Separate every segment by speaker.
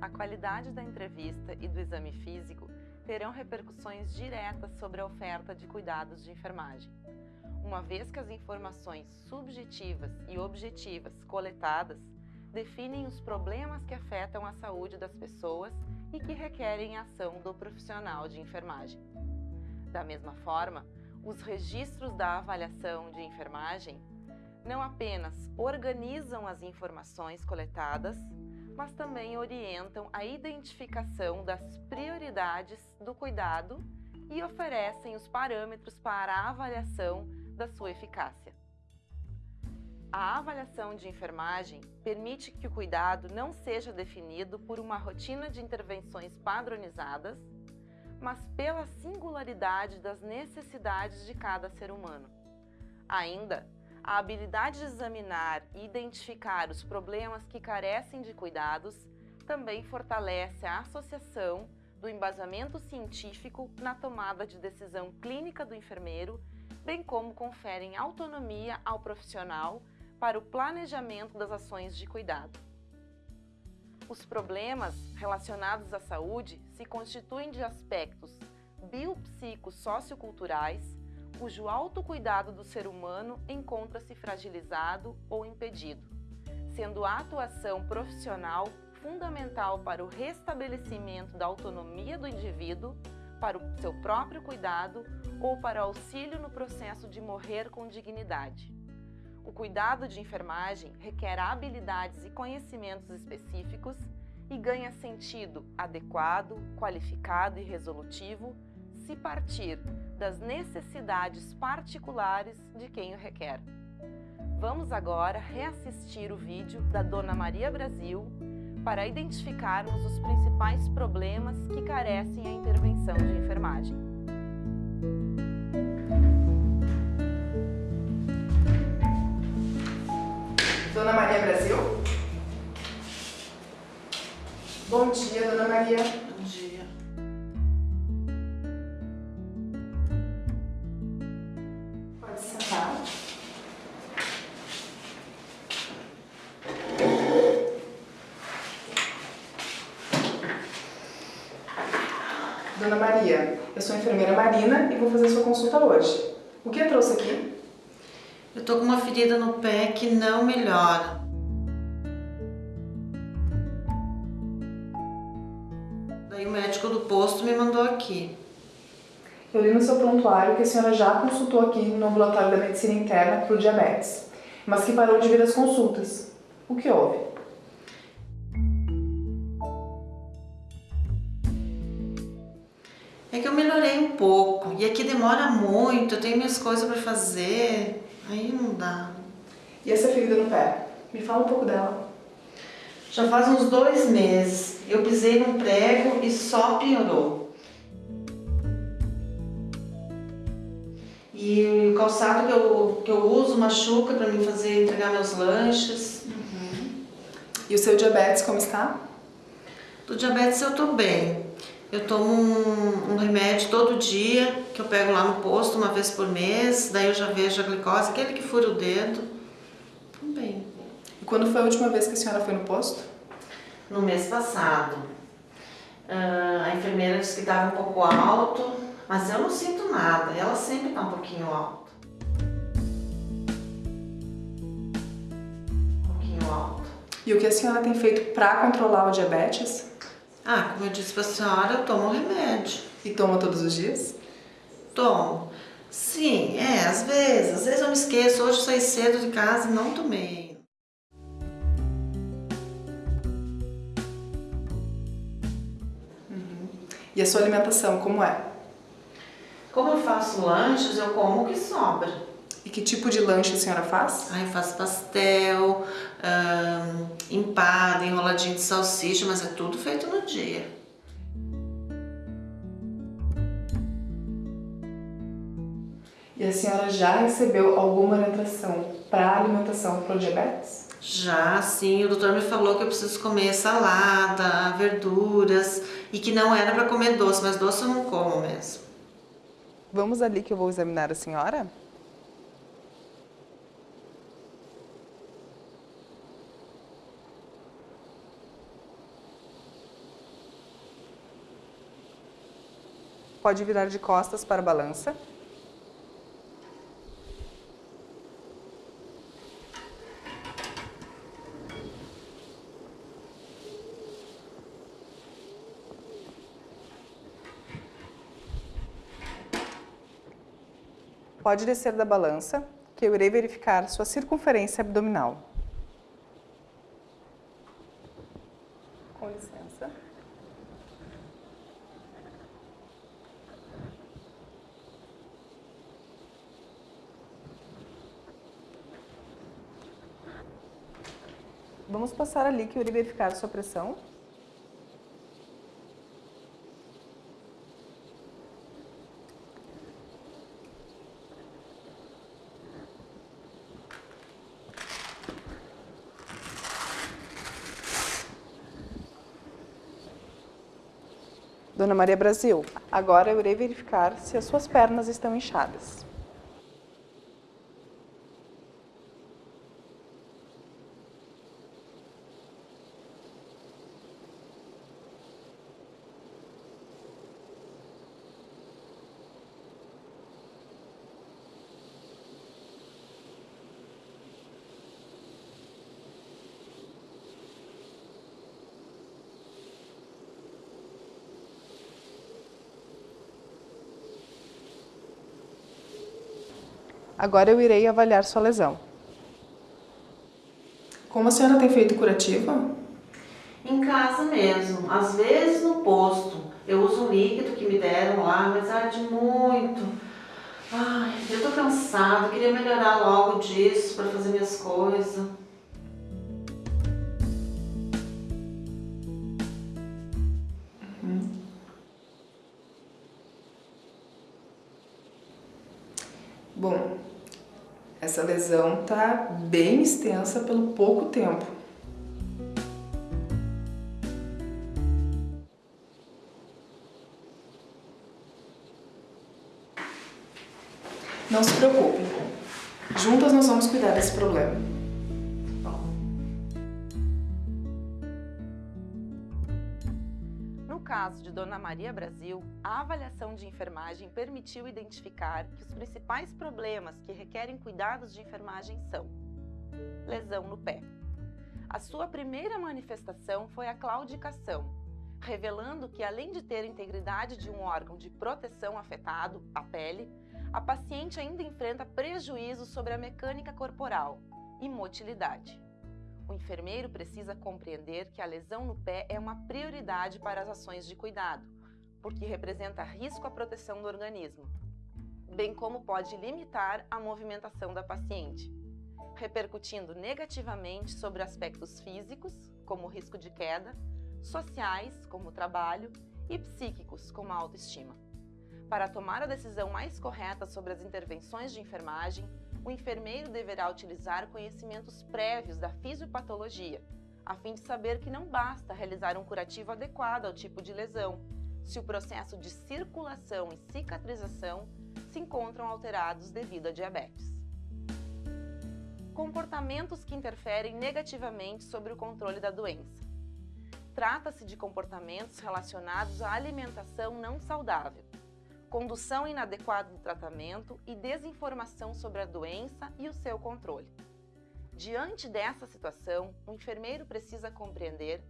Speaker 1: A qualidade da entrevista e do exame físico terão repercussões diretas sobre a oferta de cuidados de enfermagem, uma vez que as informações subjetivas e objetivas coletadas definem os problemas que afetam a saúde das pessoas e que requerem a ação do profissional de enfermagem. Da mesma forma, os registros da avaliação de enfermagem não apenas organizam as informações coletadas, mas também orientam a identificação das prioridades do cuidado e oferecem os parâmetros para a avaliação da sua eficácia. A avaliação de enfermagem permite que o cuidado não seja definido por uma rotina de intervenções padronizadas, mas pela singularidade das necessidades de cada ser humano. Ainda, a habilidade de examinar e identificar os problemas que carecem de cuidados também fortalece a associação do embasamento científico na tomada de decisão clínica do enfermeiro, bem como conferem autonomia ao profissional para o planejamento das ações de cuidado. Os problemas relacionados à saúde se constituem de aspectos biopsico-socioculturais, cujo autocuidado do ser humano encontra-se fragilizado ou impedido, sendo a atuação profissional fundamental para o restabelecimento da autonomia do indivíduo, para o seu próprio cuidado ou para auxílio no processo de morrer com dignidade. O cuidado de enfermagem requer habilidades e conhecimentos específicos e ganha sentido adequado, qualificado e resolutivo se partir das necessidades particulares de quem o requer. Vamos agora reassistir o vídeo da Dona Maria Brasil para identificarmos os principais problemas que carecem a intervenção de enfermagem.
Speaker 2: Dona Maria Brasil? Bom dia, Dona Maria. Dona Maria, eu sou a enfermeira Marina e vou fazer sua consulta hoje. O que eu trouxe aqui?
Speaker 3: Eu tô com uma ferida no pé que não melhora. Daí o médico do posto me mandou aqui.
Speaker 2: Eu li no seu prontuário que a senhora já consultou aqui no ambulatório da medicina interna para o diabetes, mas que parou de vir as consultas. O que houve?
Speaker 3: É que eu melhorei um pouco e aqui demora muito, eu tenho minhas coisas para fazer, aí não dá.
Speaker 2: E essa ferida no pé? Me fala um pouco dela.
Speaker 3: Já faz uns dois meses, eu pisei num prego e só piorou. E o calçado que eu, que eu uso machuca para mim fazer, entregar meus lanches.
Speaker 2: Uhum. E o seu diabetes como está?
Speaker 3: Do diabetes eu tô bem. Eu tomo um, remédio todo dia, que eu pego lá no posto uma vez por mês, daí eu já vejo a glicose, aquele que fura o dedo. Bem.
Speaker 2: E quando foi a última vez que a senhora foi no posto?
Speaker 3: No mês passado. Uh, a enfermeira disse que estava um pouco alto, mas eu não sinto nada, ela sempre está um pouquinho alto. Um pouquinho alto.
Speaker 2: E o que a senhora tem feito para controlar o diabetes?
Speaker 3: Ah, como eu disse para a senhora, eu tomo remédio.
Speaker 2: E toma todos os dias?
Speaker 3: Tomo. Sim, é, às vezes. Às vezes eu me esqueço. Hoje eu saí cedo de casa e não tomei.
Speaker 2: Uhum. E a sua alimentação, como é?
Speaker 3: Como eu faço lanches, eu como o que sobra.
Speaker 2: E que tipo de lanche a senhora faz?
Speaker 3: Ah, eu faço pastel, hum, empada, enroladinho de salsicha, mas é tudo feito no dia.
Speaker 2: E a senhora já recebeu alguma orientação para alimentação para o diabetes?
Speaker 3: Já, sim. O doutor me falou que eu preciso comer salada, verduras e que não era para comer doce, mas doce eu não como mesmo.
Speaker 2: Vamos ali que eu vou examinar a senhora? Pode virar de costas para a balança. Pode descer da balança, que eu irei verificar sua circunferência abdominal. Com licença. Vamos passar ali que eu irei verificar sua pressão. Dona Maria Brasil, agora eu irei verificar se as suas pernas estão inchadas. Agora eu irei avaliar sua lesão. Como a senhora tem feito curativa?
Speaker 3: Em casa mesmo, às vezes no posto. Eu uso um líquido que me deram lá, mas arde muito. Ai, eu tô cansada, queria melhorar logo disso para fazer minhas coisas.
Speaker 2: Bom, essa lesão está bem extensa pelo pouco tempo. Não se preocupe, juntas nós vamos cuidar desse problema.
Speaker 1: Caso de Dona Maria Brasil, a avaliação de enfermagem permitiu identificar que os principais problemas que requerem cuidados de enfermagem são lesão no pé. A sua primeira manifestação foi a claudicação, revelando que além de ter integridade de um órgão de proteção afetado, a pele, a paciente ainda enfrenta prejuízos sobre a mecânica corporal e motilidade. O enfermeiro precisa compreender que a lesão no pé é uma prioridade para as ações de cuidado, porque representa risco à proteção do organismo, bem como pode limitar a movimentação da paciente, repercutindo negativamente sobre aspectos físicos, como risco de queda, sociais, como o trabalho, e psíquicos, como a autoestima. Para tomar a decisão mais correta sobre as intervenções de enfermagem, o enfermeiro deverá utilizar conhecimentos prévios da fisiopatologia, a fim de saber que não basta realizar um curativo adequado ao tipo de lesão, se o processo de circulação e cicatrização se encontram alterados devido à diabetes. Comportamentos que interferem negativamente sobre o controle da doença. Trata-se de comportamentos relacionados à alimentação não saudável, condução inadequada do tratamento e desinformação sobre a doença e o seu controle. Diante dessa situação, o enfermeiro precisa compreender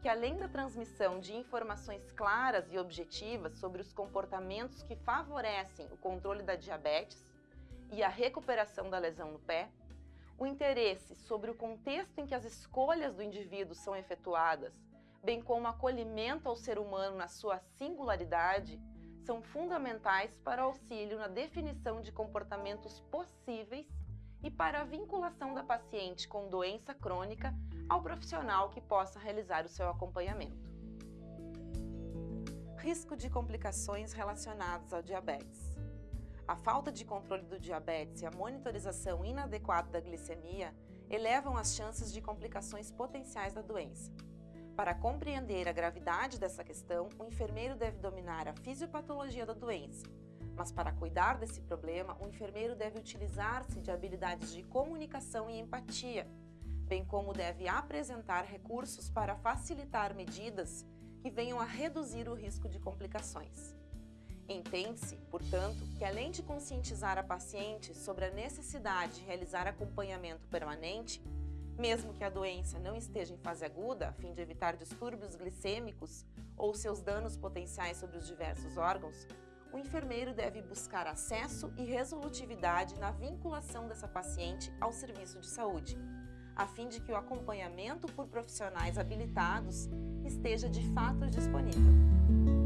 Speaker 1: que, além da transmissão de informações claras e objetivas sobre os comportamentos que favorecem o controle da diabetes e a recuperação da lesão no pé, o interesse sobre o contexto em que as escolhas do indivíduo são efetuadas, bem como o acolhimento ao ser humano na sua singularidade, são fundamentais para auxílio na definição de comportamentos possíveis e para a vinculação da paciente com doença crônica ao profissional que possa realizar o seu acompanhamento. Risco de complicações relacionadas ao diabetes. A falta de controle do diabetes e a monitorização inadequada da glicemia elevam as chances de complicações potenciais da doença. Para compreender a gravidade dessa questão, o enfermeiro deve dominar a fisiopatologia da doença, Mas para cuidar desse problema, o enfermeiro deve utilizar-se de habilidades de comunicação e empatia, bem como deve apresentar recursos para facilitar medidas que venham a reduzir o risco de complicações. Entende-se, portanto, que além de conscientizar a paciente sobre a necessidade de realizar acompanhamento permanente, mesmo que a doença não esteja em fase aguda, a fim de evitar distúrbios glicêmicos ou seus danos potenciais sobre os diversos órgãos, o enfermeiro deve buscar acesso e resolutividade na vinculação dessa paciente ao serviço de saúde, a fim de que o acompanhamento por profissionais habilitados esteja de fato disponível.